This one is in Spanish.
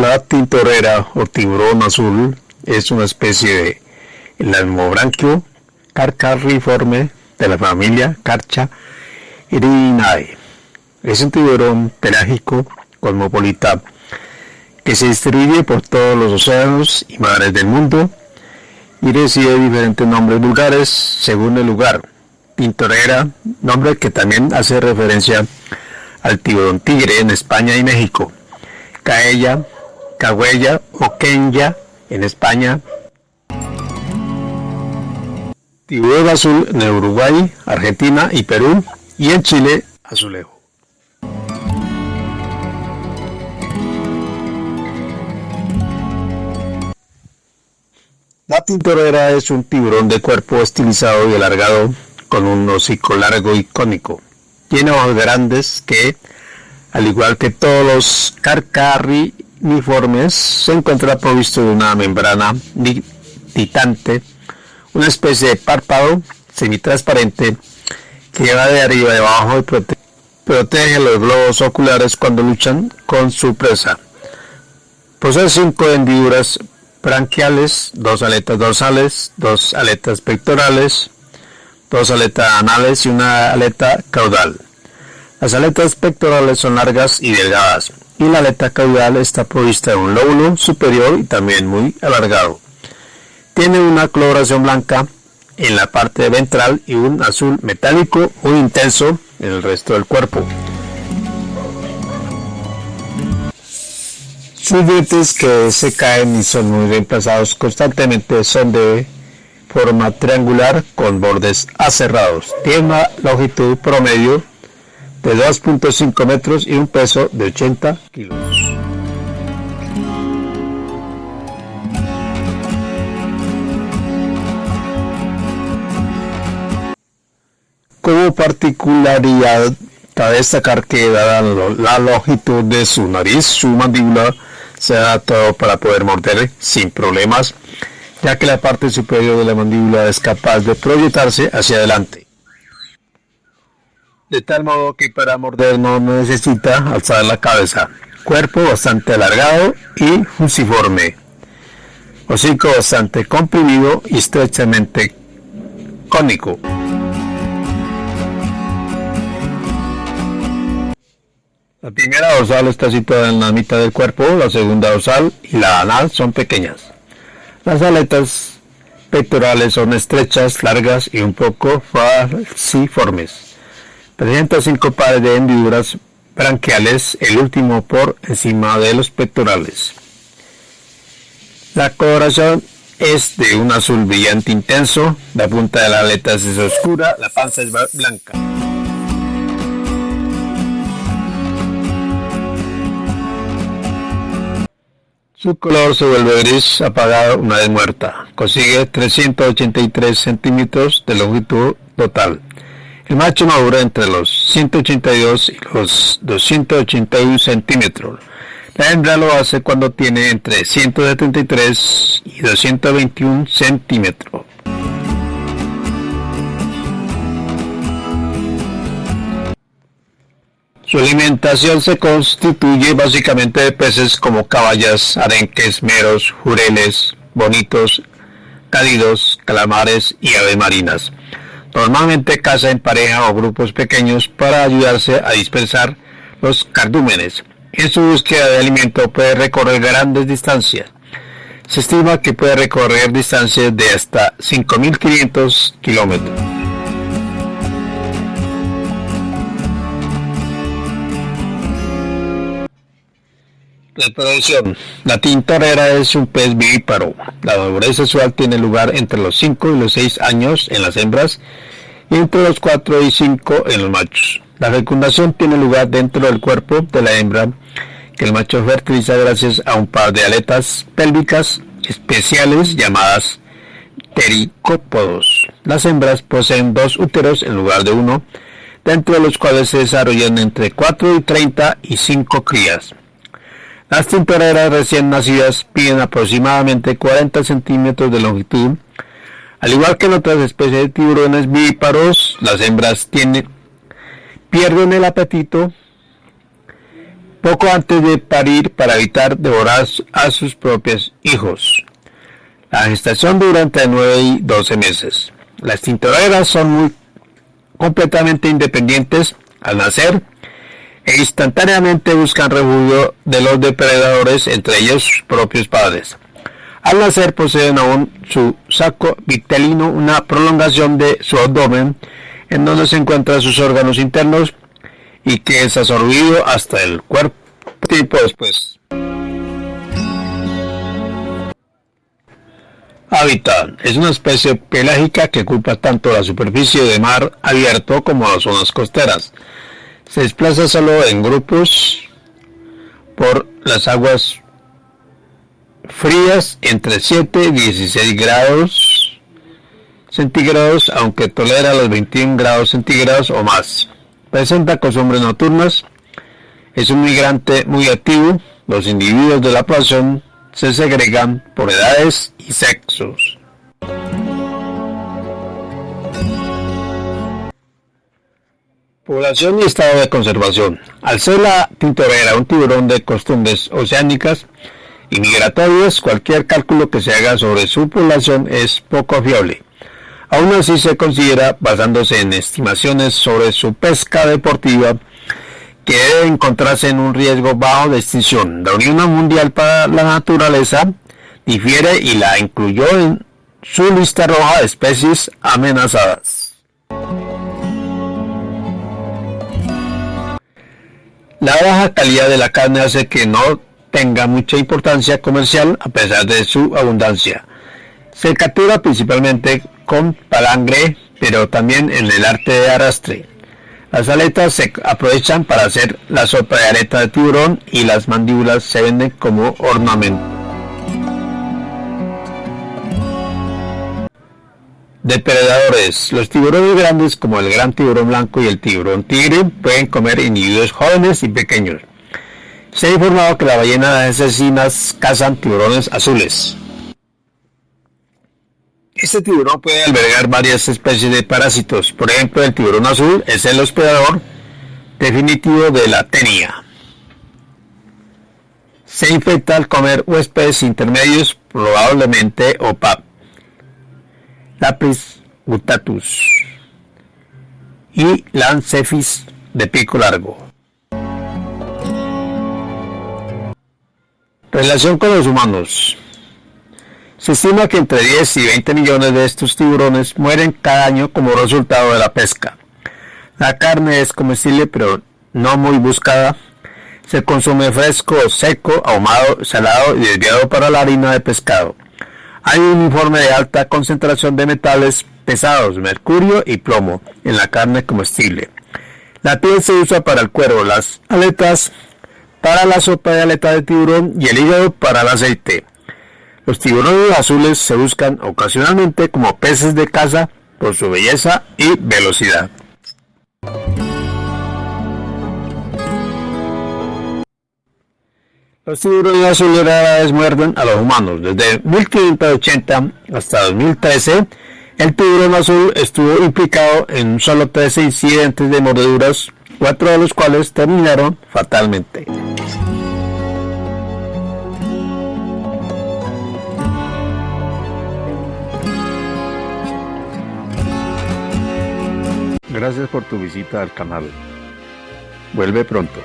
La tintorera o tiburón azul es una especie de lamobranquio carcariforme de la familia Carcha irinae. Es un tiburón pelágico cosmopolita que se distribuye por todos los océanos y mares del mundo y recibe diferentes nombres vulgares según el lugar. Tintorera, nombre que también hace referencia al tiburón tigre en España y México. Caella, Cahuella o Kenya en España. Tiburón azul en Uruguay, Argentina y Perú y en Chile, azulejo. La tintorera es un tiburón de cuerpo estilizado y alargado con un hocico largo y cónico. Tiene ojos grandes que, al igual que todos los carcariniformes, se encuentra provisto de una membrana titante, una especie de párpado semitransparente que lleva de arriba a abajo y protege los globos oculares cuando luchan con su presa. Posee cinco hendiduras branquiales, dos aletas dorsales, dos aletas pectorales, dos aletas anales y una aleta caudal. Las aletas pectorales son largas y delgadas y la aleta caudal está provista de un lóbulo superior y también muy alargado. Tiene una coloración blanca en la parte ventral y un azul metálico muy intenso en el resto del cuerpo. Sus dientes que se caen y son muy reemplazados constantemente son de forma triangular con bordes aserrados. Tiene una longitud promedio de 2.5 metros y un peso de 80 kilos. Como particularidad, cabe destacar que dada la longitud de su nariz, su mandíbula se adaptado para poder morder sin problemas, ya que la parte superior de la mandíbula es capaz de proyectarse hacia adelante. De tal modo que para morder no necesita alzar la cabeza. Cuerpo bastante alargado y fusiforme. Hocico bastante comprimido y estrechamente cónico. La primera dorsal está situada en la mitad del cuerpo, la segunda dorsal y la anal son pequeñas. Las aletas pectorales son estrechas, largas y un poco falciformes. Presenta cinco pares de hendiduras branquiales, el último por encima de los pectorales. La coloración es de un azul brillante intenso, la punta de la aleta es oscura, la panza es blanca. Su color se vuelve gris apagado una vez muerta. Consigue 383 centímetros de longitud total. El macho madura entre los 182 y los 281 centímetros. La hembra lo hace cuando tiene entre 173 y 221 centímetros. Su alimentación se constituye básicamente de peces como caballas, arenques, meros, jureles, bonitos, cálidos, calamares y aves marinas. Normalmente caza en pareja o grupos pequeños para ayudarse a dispersar los cardúmenes. En su búsqueda de alimento puede recorrer grandes distancias. Se estima que puede recorrer distancias de hasta 5.500 kilómetros. Reproducción. La tintorera es un pez vivíparo. La madurez sexual tiene lugar entre los 5 y los 6 años en las hembras y entre los 4 y 5 en los machos. La fecundación tiene lugar dentro del cuerpo de la hembra que el macho fertiliza gracias a un par de aletas pélvicas especiales llamadas tericópodos. Las hembras poseen dos úteros en lugar de uno, dentro de los cuales se desarrollan entre 4 y 30 y 5 crías. Las tintoreras recién nacidas piden aproximadamente 40 centímetros de longitud. Al igual que en otras especies de tiburones vivíparos, las hembras tienen, pierden el apetito poco antes de parir para evitar devorar a sus propios hijos. La gestación dura entre 9 y 12 meses. Las tintoreras son muy completamente independientes al nacer e instantáneamente buscan refugio de los depredadores, entre ellos sus propios padres. Al nacer poseen aún su saco vitelino, una prolongación de su abdomen, en donde se encuentran sus órganos internos y que es absorbido hasta el cuerpo tiempo después. Es una especie pelágica que ocupa tanto la superficie de mar abierto como las zonas costeras. Se desplaza solo en grupos por las aguas frías entre 7 y 16 grados centígrados, aunque tolera los 21 grados centígrados o más. Presenta costumbres nocturnas. Es un migrante muy activo. Los individuos de la población se segregan por edades y sexos. Población y estado de conservación. Al ser la tintorera un tiburón de costumbres oceánicas y migratorias, cualquier cálculo que se haga sobre su población es poco fiable. Aún así se considera, basándose en estimaciones sobre su pesca deportiva, que debe encontrarse en un riesgo bajo de extinción. La Unión Mundial para la Naturaleza difiere y la incluyó en su lista roja de especies amenazadas. La baja calidad de la carne hace que no tenga mucha importancia comercial a pesar de su abundancia. Se captura principalmente con palangre, pero también en el arte de arrastre. Las aletas se aprovechan para hacer la sopa de aleta de tiburón y las mandíbulas se venden como ornamento. Depredadores. Los tiburones grandes como el gran tiburón blanco y el tiburón tigre pueden comer individuos jóvenes y pequeños. Se ha informado que las ballenas asesinas cazan tiburones azules. Este tiburón puede albergar varias especies de parásitos. Por ejemplo, el tiburón azul es el hospedador definitivo de la tenia. Se infecta al comer huéspedes intermedios, probablemente OPAP, Lapis gutatus y Lancephis de pico largo. Relación con los humanos. Se estima que entre 10 y 20 millones de estos tiburones mueren cada año como resultado de la pesca. La carne es comestible pero no muy buscada. Se consume fresco, seco, ahumado, salado y desviado para la harina de pescado. Hay un informe de alta concentración de metales pesados, mercurio y plomo en la carne comestible. La piel se usa para el cuero, las aletas para la sopa de aleta de tiburón y el hígado para el aceite. Los tiburones azules se buscan ocasionalmente como peces de caza por su belleza y velocidad. Los tiburones azules muerden a los humanos. Desde 1580 hasta 2013, el tiburón azul estuvo implicado en solo 13 incidentes de mordeduras, cuatro de los cuales terminaron fatalmente. Gracias por tu visita al canal. Vuelve pronto.